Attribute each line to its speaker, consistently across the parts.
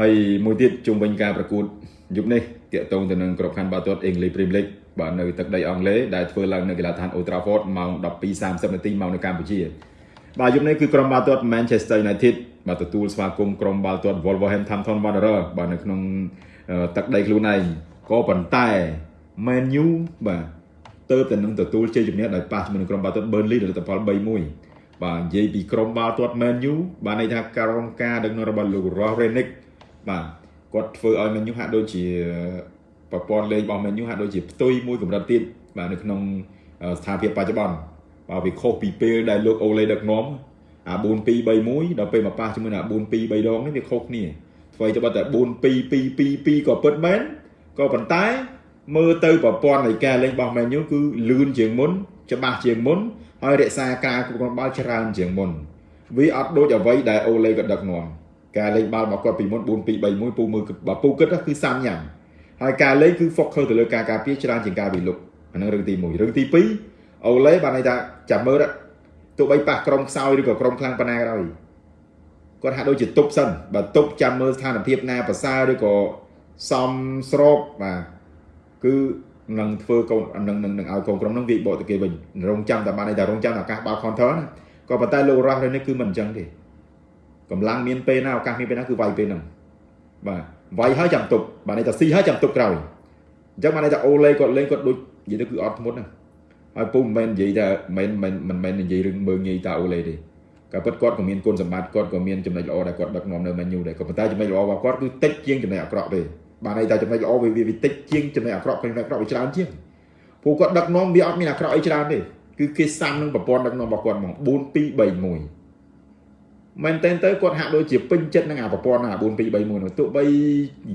Speaker 1: ហើយមួយទៀតជុំវិញការប្រកួតយប់នេះតាក់ទងទៅនឹងក្របខ័ណ្ឌបាល់ទាត់ English Premier League បាទនៅទឹកដីអង់គ្លេសដែលធ្វើឡើងនៅកីឡាដ្ឋាន Old Trafford ម៉ោង12:30នាទីម៉ោងនៅកម្ពុជាបាទយប់នេះគឺក្រុមបាល់ទាត់ Manchester United បាទទទួលស្វាគមន៍ក្រុមបាល់ទាត់ Wolverhampton Wanderers បាទនៅក្នុងទឹកដីខ្លួនឯងក៏ប៉ុន្តែ Man U បាទទៅតែនឹងទទួលជ័យជំនះដោយប៉ះជាមួយនឹងក្រុមបាល់ទាត់ Burnley ដោយលទ្ធផល3-1បាទនិយាយពីក្រុមបាល់ទាត់ Man U បាទន័យថាក្រុមការដឹកនាំរបស់លោក Ross Renick បាទគាត់ធ្វើឲ្យ Man U ហាក់ដូចជាប្រព័ន្ធលេងរបស់ Man U ហាក់ដូចជាផ្ទុយមួយកម្រិតទៀតបាទនៅក្នុងស្ថានភាពបច្ចុប្បន្នបាទវាខុសពីពេលដែលលោកអូលេដឹកនាំអា4 2 3 1ដល់ពេលមកប៉ះជាមួយនឹងអា4 2 3ដងនេះវាខុសគ្នាធ្វើទៅបើតែ4 2 2 2 2ក៏ពិតមែនក៏ប៉ុន្តែមើលទៅប្រព័ន្ធនៃការលេងរបស់ Man U គឺលឿនជាងមុន ច្បាស់ជាងមុនហើយរក្សាការគ្រប់គ្រងបាល់ច្រើនជាងមុនវាអត់ដូចអ្វីដែលអូលេក៏ដឹកនាំ ការលេងបាល់របស់គាត់ពីមុន4 2 3 1ពូមើលបើពូគិតគឺសាំញ៉ាំហើយការលេងគឺ focus ទៅលើការការពារច្រើនជាងការវិលុកអានឹងរឿងទី1រឿងទី2អូឡេបានន័យថាចាំមើលទោះបីប៉ះក្រុមខ្សោយឬក៏ក្រុមខ្លាំងប៉ុណ្ណាក៏ដោយគាត់ហាក់ដូចជាទប់សិនបើទប់ចាំមើលស្ថានភាពណាប្រសើរឬក៏សំស្របបាទគឺនឹងធ្វើកូននឹងនឹងនឹងឲ្យកូនក្រុមនឹងវាបកទៅគេវិញរងចាំតែបានតែរងចាំឱកាសបាល់ counter ណាក៏ប៉ុន្តែលោករ៉ាស់នេះគឺមិនអញ្ចឹងទេ កម្លាំងមានពេលណាឱកាសមានពេលណាគឺវាយពេលហ្នឹងបាទវាយហើយចាំទប់បាទន័យថាស៊ីហើយចាំទប់ក្រោយអញ្ចឹងបានន័យថាអូឡេគាត់លេងគាត់ដូចនិយាយទៅគឺអត់ធ្មត់ណាហើយពុំមិនមែននិយាយថាមិនមិនមិនមែននិយាយរឿងមើងងាយតាអូឡេទេក៏ពិតគាត់ក៏មានគុណសម្បត្តិគាត់ក៏មានចំណុចល្អដែលគាត់ដឹកនាំនៅមែនយូដែរក៏ប៉ុន្តែចំណុចល្អរបស់គាត់គឺតិចជាងចំណុចអាក្រក់ទេបានន័យថាចំណុចល្អវាវាតិចជាងចំណុចអាក្រក់ចំណុចអាក្រក់វាច្រើនជាងព្រោះគាត់ដឹកនាំវាអត់មានអាក្រក់អីច្រើនទេគឺគេសាំនឹងប្រព័ន្ធដឹកនាំរបស់គាត់ហ្មង4 2 3 1 មែនតើទៅគាត់ហាក់ដូចជាពេញចិត្តនឹងអាប្រព័ន្ធអា4 2 3 1នោះទោះបី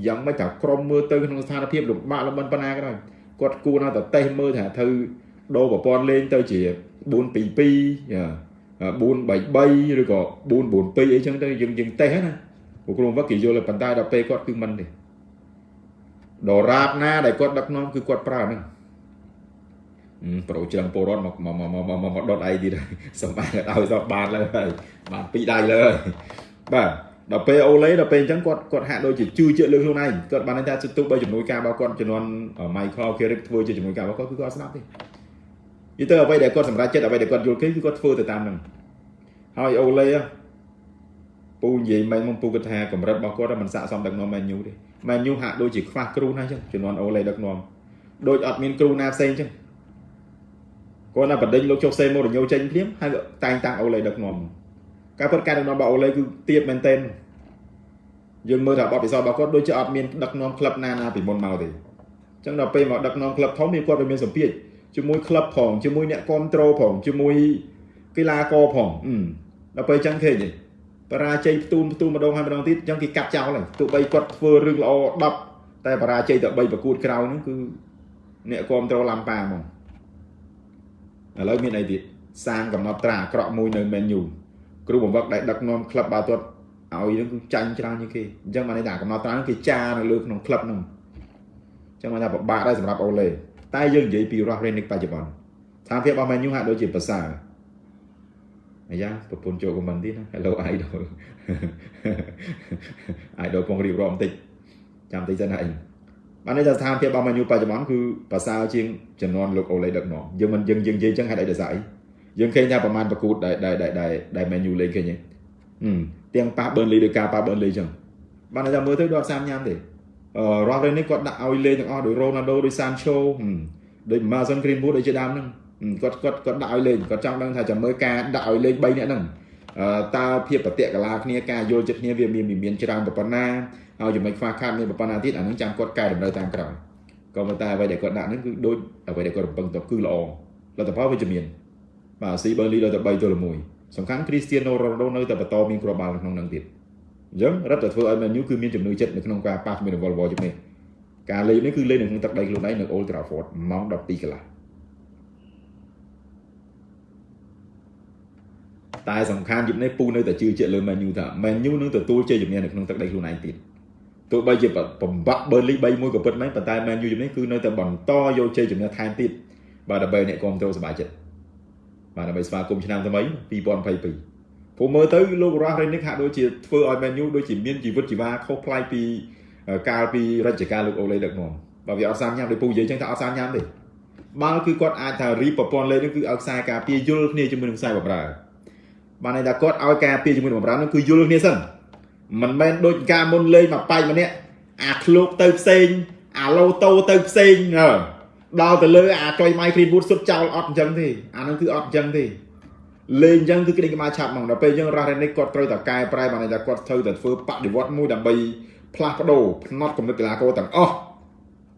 Speaker 1: យ៉ាងម៉េចថាក្រុមមើលទៅក្នុងស្ថានភាពលំបាកលំបិនប៉ុណ្ណាក៏ដោយគាត់គួរណាតែតេស្តមើលថាធ្វើដូរប្រព័ន្ធលេងទៅជា4 2 2 4 3 3ឬក៏4 4 2អីចឹងទៅយើងយើងតេស្តណាពួកក្រុមវឹកគេយល់ប៉ុន្តែដល់ពេលគាត់គឺមិនទេដរាបណាដែលគាត់ដឹកនាំគឺគាត់ប្រើហ្នឹង ប្រូច្រឹងពលរដ្ឋមកមកមកមកមកដុតឯងទៀតសម្បាឲ្យសោះបានលើហើយបានពីរដៃលើហើយបាទដល់ពេលអូឡេដល់ពេលអញ្ចឹងគាត់គាត់ហាក់ដូចជាជឿជាក់លើខ្លួនឯងគាត់បានថាទោះបីជំនួយការរបស់គាត់ជំនាន់ Michael Carrick ធ្វើជាជំនួយការរបស់គាត់គឺគាត់ស្ដាប់ទេយីទៅអ្វីដែលគាត់សម្រេចចិត្តអ្វីដែលគាត់យល់គេគឺគាត់ធ្វើទៅតាមហ្នឹងហើយអូឡេពូនិយាយមិនមកពូគាត់ថាកម្រិតរបស់គាត់មិនស័កសមដឹកនាំមែនញូទេមែនញូហាក់ដូចជាខ្វះគ្រូណាអញ្ចឹងជំនាន់អូឡេដឹកនាំដូចអត់មានគ្រូណាផ្សេងអញ្ចឹង គាត់ណាបដិញលោកចុះសេម៉ូរញ៉ូចេញភ្លាមហើយតែងតាំងអូឡេដឹកនាំការពិតការដឹកនាំរបស់អូឡេគឺទៀបមែនទែនយើងមើលថាបទពិសោធន៍របស់គាត់ដូចជាអត់មានដឹកនាំក្លឹបណាណាពីមុនមកទេអញ្ចឹងដល់ពេលមកដឹកនាំក្លឹបធំវាគាត់វាមានសម្ពាធជាមួយក្លឹបផងជាមួយអ្នកគ្រប់គ្រងផងជាមួយកីឡាករផងដល់ពេលអញ្ចឹងឃើញទេបរាជ័យផ្ទូនផ្ទូនម្ដងហើយម្ដងទៀតអញ្ចឹងគេកាត់ចោលហើយទោះបីគាត់ធ្វើរឿងល្អ10តែបរាជ័យតែ3ប្រកួតក្រោយហ្នឹងគឺអ្នកគ្រប់គ្រងឡាំប៉ាហ្មង ឥឡូវមានអីទៀតសាងកំណត់ត្រាអាក្រក់មួយនៅ menu គ្រូបង្វឹកដែលដឹកនាំក្លឹបបាល់ទាត់ឲ្យនឹងគឺចាញ់ច្រើនជាងគេអញ្ចឹងបានន័យថាកំណត់ត្រាគេចានៅលើក្នុងក្លឹបហ្នឹងអញ្ចឹងបានថាពិបាកដែរសម្រាប់អូឡេតែយើងនិយាយពី Ross Renick បច្ចុប្បន្នស្ថានភាពរបស់ menu ហាក់ដូចជាប្រសើរអាយ៉ាប្រពន្ធចូលខមមិនទៀតណា Hello idol idol ពងរៀបរាប់បន្តិចចាំតិចសិនហើយ បានន័យថាស្ថានភាពរបស់ menu បច្ចុប្បន្នគឺប្រសើរជាងចំនួនលោកអូឡេដឹកនាំយើងមិនយើងយើងនិយាយចឹងហេតុអីដោយសារអីយើងឃើញថាប្រហែលប្រកួតដែលដែលដែលដែល menu លេងឃើញទេទាំងប៉ះ Burnley ដោយការប៉ះ Burnley ចឹងបានន័យថាមើលទៅដល់សាមញ៉ាំទេអឺ Ross នេះគាត់ដាក់ឲ្យលេងទាំងអស់ដោយ Ronaldo ដោយ Sancho ដោយ Mason Greenwood ដូចជាដើមហ្នឹងគាត់គាត់គាត់ដាក់ឲ្យលេងគាត់ចង់ដឹងថាចាំមើលការដាក់ឲ្យលេង3នាក់ហ្នឹងតើភាពប្រតិកលាគ្នាការយល់ចិត្តគ្នាវាមានមានច្រើនប៉ុណ្ណា ហើយចំណុចខ្វះខាតមានប៉ុណ្ណាទៀតអានឹងចាំគាត់កែតម្រូវតាមក្រោយក៏ប៉ុន្តែអ្វីដែលគាត់ដាក់ហ្នឹងគឺដូចអ្វីដែលគាត់រំពឹងទុកគឺល្អលទ្ធផលវិជ្ជមានបាទស៊ីបឺលីដល់ទៅ3ទល់1សំខាន់គ្រីស្ទៀណូរ៉ូណូនៅតែបន្តមានគ្រាប់បាល់ក្នុងនឹងទៀតអញ្ចឹងរឹតតែធ្វើឲ្យ Man U គឺមានជំនឿចិត្តនៅក្នុងការប៉ះជាមួយនឹង Volvo ជិះនេះការលេងនេះគឺលេងនៅក្នុងទឹកដីខ្លួនឯងនៅ Old Trafford ម៉ោង12កន្លះតែសំខាន់យប់នេះពូនៅតែជឿជាក់លើ Man U ថា Man U នឹងទទួលជ័យជំនះនៅក្នុងទឹកដីខ្លួនឯងទៀត ទោះបីជាបំបាក់ Burnley 3-1ក៏ពិតមែនប៉ុន្តែ Man U ជំនេះគឺនៅតែបន្តយកជ័យជំនះថែមទៀតបាទដើម្បីអ្នកគ្រប់គ្រងសប្បាយចិត្តបាទដើម្បីស្វាគមន៍ឆ្នាំថ្មី2022ព្រោះមើលទៅលោករ៉ាស់រេនិកហាក់ដូចជាធ្វើឲ្យ Man U ដូចជាមានជីវិតជីវ៉ាខុសប្លែកពីកាលពីរជ្ជកាលលោកអូឡេដឹកនាំបើវាអត់សាមញ៉ាំដោយពូនិយាយចឹងថាអត់សាមញ៉ាំទេបាល់គឺគាត់អាចថារីប្រព័ន្ធលេខនេះគឺឲ្យខ្សែការពារយល់គ្នាជាមួយនឹងខ្សែបម្រើបានន័យថាគាត់ឲ្យការពារជាមួយនឹងបម្រើនោះគឺយល់គ្នាសិន មិនមែនដូចការមុនលេងមកបែកម្នាក់អាឃ្លោកទៅផ្សេងអាឡូតូទៅផ្សេងដល់ទៅលើអាចុយម៉ៃគ្រីនវូដសុទ្ធចោលអត់អញ្ចឹងទេអានោះគឺអត់អញ្ចឹងទេលេងអញ្ចឹងគឺក្តេងក្បាលឆាប់ហ្មងដល់ពេលអញ្ចឹងរ៉ារ៉េនិកគាត់ត្រូវតែកែប្រែបានន័យថាគាត់ត្រូវតែធ្វើបដិវត្តមួយដើម្បីផ្លាស់ប្ដូរផ្នត់គំនិតកីឡាករទាំងអស់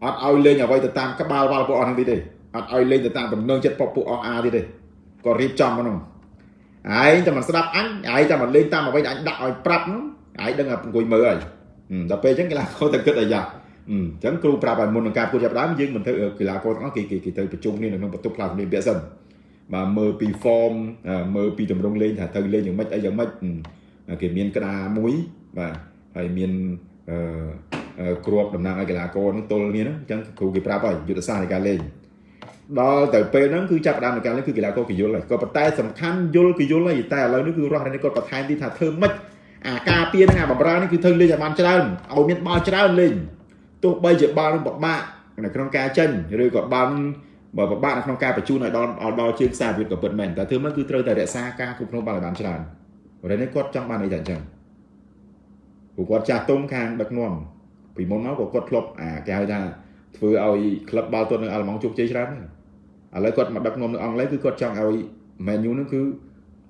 Speaker 1: អត់ឲ្យលេងអ្វីទៅតាមក្បាលវល់ពួកអស់ហ្នឹងទេអត់ឲ្យលេងទៅតាមដំណឹងចិត្តពួកអស់អាទៀតទេគាត់រៀបចំហ្នឹងឯងតែមិនស្ដាប់អញឯងតែមិនលេងតាមអ្វីដែលអញដាក់ឲ្យប្រាប់ហ្នឹង ឯងដឹងតែអង្គុយមើលហើយដល់ពេលអញ្ចឹងកីឡាករតែគិតឲ្យយ៉ាអញ្ចឹងគ្រូប្រាប់ឲ្យមុននឹងការប្រកួតចាប់ដើមយើងមិនធ្វើកីឡាករទាំងអស់គេគេទៅប្រជុំគ្នានៅក្នុងបន្ទប់ផ្លាស់សម្ភារពាក់សិនបាទមើលពី form មើលពីទម្រង់លេងថាត្រូវលេងយ៉ាងម៉េចអីយ៉ាងម៉េចគេមានក្តារមួយបាទហើយមានអឺគ្រាប់តំណាងឲ្យកីឡាករនឹងទល់គ្នាហ្នឹងអញ្ចឹងគ្រូគេប្រាប់ហើយយុទ្ធសាស្ត្រនៃការលេងដល់ទៅពេលហ្នឹងគឺចាប់ដើមនៃការលេងគឺកីឡាករគេយល់ហើយក៏ប៉ុន្តែសំខាន់យល់គេយល់ហើយតែឥឡូវនេះគឺរស់រនេះគាត់បន្ថែមទីថាធ្វើម៉េច អាការពារហ្នឹងអាបំរើនេះគឺធ្វើលេងឲ្យបានច្រើនឲ្យមានបាល់ច្រើនលេងទោះបីជាបាល់នឹងពិបាកនៅក្នុងការចេញឬក៏បាល់បើពិបាកនៅក្នុងការបញ្ជូនឲ្យដល់ដល់ជើងខ្សែវិទ្យាក៏ពិតមែនតែធ្វើមកគឺត្រូវតែរក្សាការគ្រប់គ្រងបាល់ឲ្យបានច្រើនរនេះគាត់ចង់បានអីតែអញ្ចឹងព្រោះគាត់ចាស់ទុំខាងដឹកនាំពីមុនមកក៏គាត់ធ្លាប់អាគេហៅថាធ្វើឲ្យក្លឹបបាល់ទាត់នៅអាល្លឺម៉ង់ជោគជ័យច្រើនដែរឥឡូវគាត់មកដឹកនាំនៅអង់គ្លេសគឺគាត់ចង់ឲ្យ Man U នឹងគឺ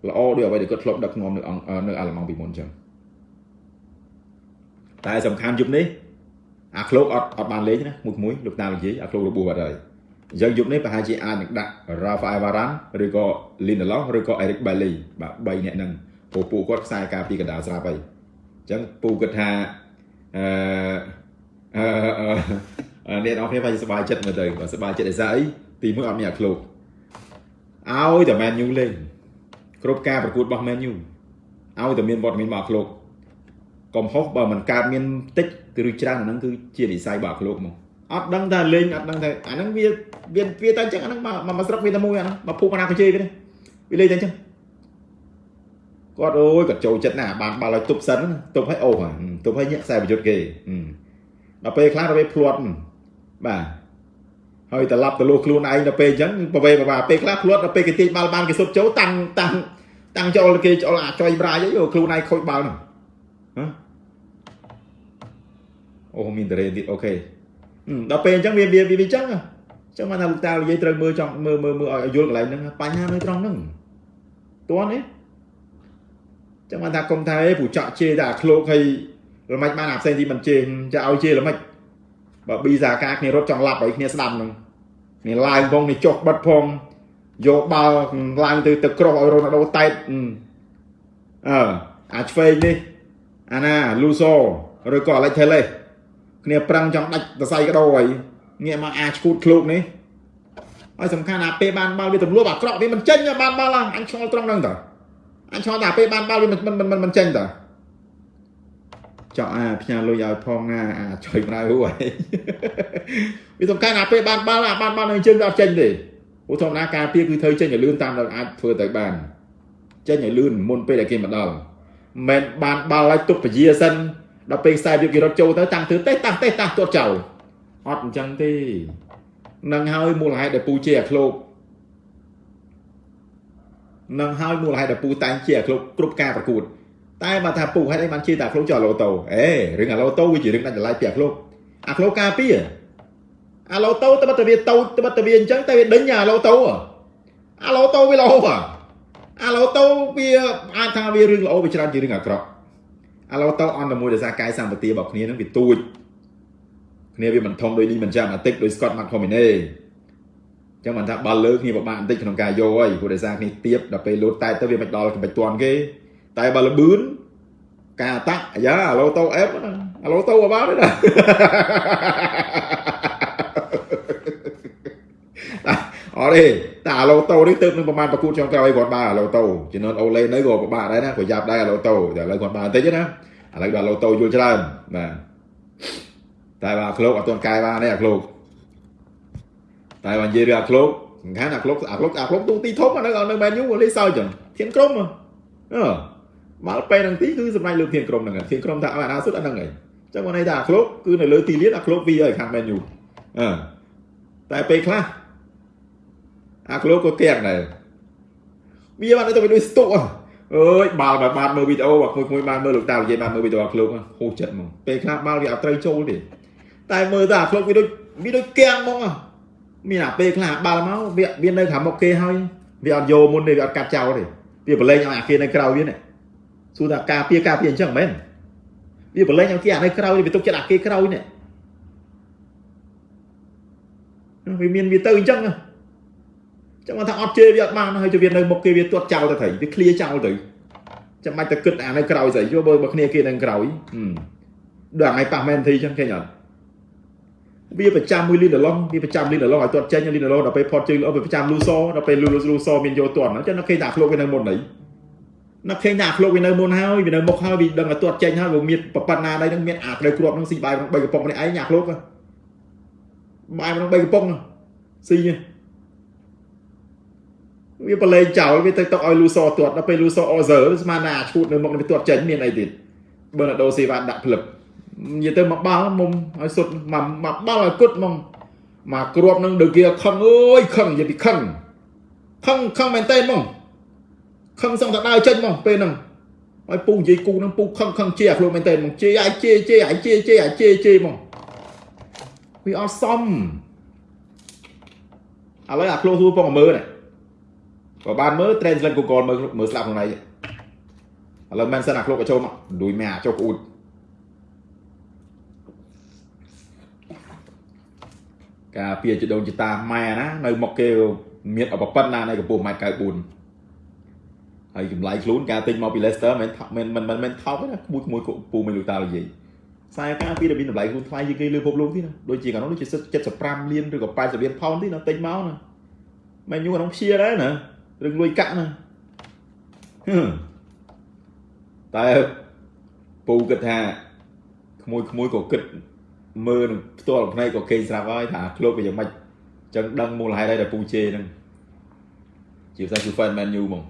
Speaker 1: ល្អដូចអ្វីដែលគាត់ធ្លាប់ដឹកនាំនៅនៅអាល្លឺម៉ង់ពីមុនអញ្ចឹង តែសំខាន់យប់នេះអាក្លោកអត់អត់បានលេងណាមួយមួយលោកតានិយាយអាក្លោករបួសអត់ហើយអញ្ចឹងយប់នេះប្រហែលជាអាចនឹងដាក់ Rafael Varane ឬក៏ Lindelof ឬក៏ Eric Bailly បាទ3នាក់ហ្នឹងពូពូគាត់ខ្សែការពីកណ្ដាលស្រាប់ហើយអញ្ចឹងពូគិតថាអឺអឺអ្នកនរគ្នាបាយសប្បាយចិត្តមើលទៅបើសប្បាយចិត្តឯស្អីទីមួយអត់មានអាឃ្លោកឲ្យតែ Man U លេងគ្រប់ការប្រកួតរបស់ Man U ឲ្យតែមានវត្តមានរបស់អាឃ្លោក កំហុសបើមិនកើតមានតិចឬច្រើនអាហ្នឹងគឺជានិស័យរបស់អាឃ្លោកមកអត់ដឹងថាលេងអត់ដឹងថាអាហ្នឹងវាវាវាតែអញ្ចឹងអាហ្នឹងមកមកស្រុកវាតែមួយអាហ្នឹងមកភូមិអាណាកជេគេវាលេងតែអញ្ចឹងគាត់អូយគាត់ចូលចិត្តណាស់បានបាល់ឲ្យទប់សិនទប់ឲ្យអូសទប់ឲ្យញាក់ខ្សែប្រយុទ្ធគេដល់ពេលខ្លះទៅវាភ្លាត់បាទហើយត្រឡប់ទៅលោះខ្លួនឯងដល់ពេលអញ្ចឹងប្រវេប្រវាពេលខ្លះភ្លាត់ដល់ពេលគេទាញបាល់បានគេសុទ្ធចូលតាំងតាំងតាំងចូលគេចូលអាចុយប្រាយអីខ្លួនឯងខូចបាល់ហ្នឹងហ៎ អូមានតរេទៀតអូខេដល់ពេលអញ្ចឹងវាវាវាអញ្ចឹងអញ្ចឹងមកថាលោកតានិយាយត្រូវមើលចង់មើលមើលមើលឲ្យយល់កន្លែងហ្នឹងបញ្ហានៅត្រង់ហ្នឹងតួនេះចឹងមកថាគុំថាអេព្រោះចាក់ជេរតែអាឃ្លោកហើយល្មិចបានអាផ្សេងទីមិនជេរចាឲ្យជេរល្មិចបើប៊ីសាការគ្នារត់ចង់ឡាប់ឲ្យគ្នាស្ដាប់ហ្នឹងនេះឡើងផងនេះចុះបិទផងយកបាល់ឡើងទៅទៅក្រោះឲ្យរ៉ូណាល់ដូតែតអឺអាឆ្វេងនេះអាណាលូសូឬក៏អាឡិចថេលេ គ្នាប្រឹងចង់ដាច់សរសៃកដោហើយងាកមកអាឈួតឃ្លោកនេះហើយសំខាន់អាពេលបានបាល់វាទម្លាប់អាក្រក់វាមិនចេញបានបាល់អញឆ្ងល់ត្រង់ហ្នឹងតើអញឆ្ងល់តែពេលបានបាល់វាមិនមិនមិនចេញតើចောက်អាផ្ញើលុយឲ្យផងណាអាចុយម្ដៅហួយវាសំខាន់អាពេលបានបាល់អាបានបាល់នៅជើងវាអត់ចេញទេព្រោះធម្មតាការពារគឺធ្វើចេញឲ្យលឿនតាមដែលអាចធ្វើទៅបានចេញឲ្យលឿនមុនពេលដែលគេមកដល់មិនបានបាល់ឲ្យទប់ពជាសិន ដល់ពេលខ្សែវាគេរត់ចូលទៅតាំងធ្វើទេតាំងទេតាំងទាត់ចោលអត់អញ្ចឹងទេនឹងហើយមូលហេតុដែលពូជាអាឃ្លោកនឹងហើយមូលហេតុដែលពូតែងជាអាឃ្លោកគ្រប់ការប្រកួតតែបើថាពូហេតុអីបានជាតែអាឃ្លោកចោលឡូតូអេរឿងអាឡូតូវាជារឿងដាច់ដライពីអាឃ្លោកអាឃ្លោកការពារអាឡូតូត្បិតតែវាតូចត្បិតតែវាអញ្ចឹងតែវាដេញអាឡូតូអាឡូតូវាល្អអាឡូតូវាអាចថាវារឿងល្អវាច្រើនជារឿងអាក្រក់ អាឡូតូអន់តែមួយដោយសារកាយសម្បទារបស់គ្នានឹងវាទូចគ្នាវាមិនធំដូចនេះមិនចាំអាទិកដូច Scott McTominay ចឹងមិនថាបាល់លើគ្នាពិបាកបន្តិចក្នុងការយកហើយព្រោះដោយសារគ្នាទៀបដល់ពេលលោតតែទៅវាមិនដល់កម្រិតទាន់គេតែបើលបឿនការអតាក់អាយ៉ាអាឡូតូអេបអាឡូតូក៏បានដែរណាអត់ទេ តែអាឡូតូនេះទៅនឹងប្រហែលប្រកួតចុងក្រោយគាត់បានអាឡូតូជំនាន់អូឡេនៅក៏ពិបាកដែរណាប្រយ័ត្នដែរអាឡូតូតែឥឡូវគាត់បានបន្តិចណាឥឡូវដល់អាឡូតូយល់ច្រើនបាទតែបើអាក្លោកអត់ទាន់កែបានទេអាក្លោកតែបើនិយាយរឿងអាក្លោកសំខាន់អាក្លោកអាក្លោកអាក្លោកទូទីធំនៅនៅមែនយូលេសើចឹងធានក្រុមអឺមកពេលហ្នឹងទីគឺសម្រាប់លើធានក្រុមហ្នឹងធានក្រុមថាឲ្យអាណាសុទ្ធអាហ្នឹងឯងចឹងមកន័យថាអាក្លោកគឺនៅលើទីលានអាក្លោកវាឲ្យខាង Man U អឺតែពេលខ្លះ អាក្លោកក៏កៀងដែរវាបានទៅដូចស្ទុកអើយបាល់បើបានមើលវីដេអូបើមួយមួយបានមើលលោកតានិយាយបានមើលវីដេអូអាក្លោកហូរចិត្តហ្មងពេលខ្លះបាល់វាអត់ត្រូវចូលទេតែមើលទៅអាក្លោកវាដូចវាដូចកៀងហ្មងមានអាពេលខ្លះបាល់មកវាវានៅខាងមុខគេហើយវាអត់យកមុនទេវាអត់កាត់ចោលទេវាប្រឡែងឲ្យអាគេនៅក្រៅវានេះសួរថាការពារការពារអញ្ចឹងមែនវាប្រឡែងឲ្យគេអានៅក្រៅវាទុកចិត្តអាគេក្រៅនេះវាមានវាទៅអញ្ចឹង ចាំថាអត់ជេរវាអត់បានហើយទៅវានៅមុខគេវាទាត់ចោលទៅត្រីវាឃ្លាចោលទៅចាំបាច់ទៅគិតអានៅក្រៅស្អីយកបើបើគ្នាគេនៅក្រៅដល់ថ្ងៃប៉ះមែនធីអញ្ចឹងឃើញអត់វាប្រចាំមួយលីនឡងវាប្រចាំលីនឡងឲ្យទាត់ចេញលីនឡងដល់ពេលផុតជើងល្អវាប្រចាំលូសដល់ពេលលូលូសមានយកទាត់អញ្ចឹងនៅឃើញថាខ្លួនវានៅមុននេះនៅឃើញថាខ្លួនវានៅមុនហើយវានៅមុខហើយវាដឹងឲ្យទាត់ចេញហើយវាមានប្រប៉ុណ្ណាដែរនឹងមានអាត្រូវគ្រាប់នឹងស៊ីបាយក្នុង3កំប៉ុងនេះឯងញ៉ាខ្លួនបាយក្នុង3កំប៉ុងស៊ី វាប្រឡែងចោលវាទៅຕົកឲ្យលូសទាត់ដល់ពេលលូសអសើស្មានថាឈូតនៅមុខនេះទាត់ចេញមានអីទៀតបើណាដូសេវ៉ាដាក់ផ្លឹបនិយាយទៅមកបាល់មុំឲ្យសុទ្ធមកមកបាល់ឲ្យគត់មកមកគ្រាប់នឹងដូចគេខឹងអើយខឹងនិយាយពីខឹងខឹងខឹងមែនតើមកខឹងសឹងតែដើរចេញមកពេលហ្នឹងឲ្យពូនិយាយគូហ្នឹងពូខឹងខឹងជាអាខ្លួនមែនតើមកជេអាយជេជេអាយជេជេអាយជេជេមកវាអត់សមឥឡូវអាខ្លួនសួរពងមើលនេះ បើបានមើល translate Google មើលមើលស្លាប់ក្នុងណៃឥឡូវមិនសិនអាខ្លួនក៏ចូលមកឌួយម៉ែអាចុះក្អួតការពារជដូនជតាម៉ែណានៅមកគេមានអបប៉ុណ្ណានៅកម្ពស់1.94ហើយចម្លៃខ្លួនការទិញមកពី Leicester មិនមិនមិនមិនថោកទេណាមួយមួយពូមិនលូតានិយាយខ្សែការពីដែលមានតម្លៃខ្លួនថ្លៃជាងគេលើពិភពលោកទៀតណាដូចជាកាលនោះដូចជា75លានឬក៏80លានផោនទៀតណាទិញមកណាមិនយូរក្នុងព្យាដែរណា រឿងលួយកាក់ណាតែពូគិតថាក្មួយក្មួយក៏គិតមើលនឹងផ្ទាល់ភ្នែកក៏គេស្រាប់ហើយថាក្លូបវាយ៉ាងម៉េចចឹងដឹងមូលហេតុហើយដែលពូជេហ្នឹងជាភាសាគឺ fan man u ហ្មង